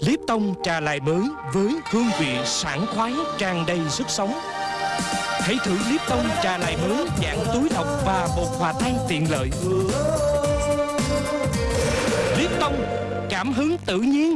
Lipton trà lại mới với hương vị sảng khoái tràn đầy sức sống. Hãy thử Lipton trà lại mới dạng túi lọc và bột hòa tan tiện lợi. Lipton cảm hứng tự nhiên.